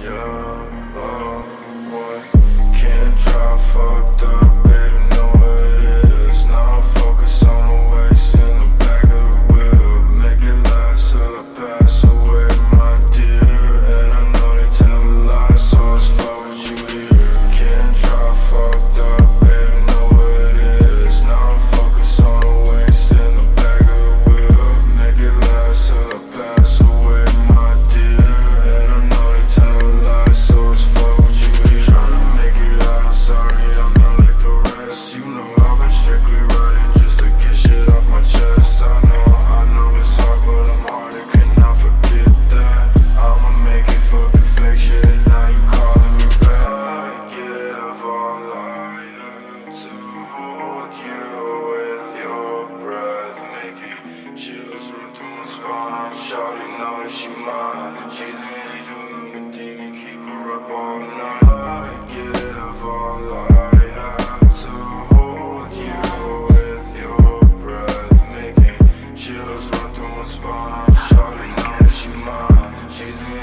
Yeah. Chills run through my spine, shawty know she mine She's an angel and a demon, keep her up all night I give all I have to hold you with your breath Making chills run through my spine, Shouting out she mine She's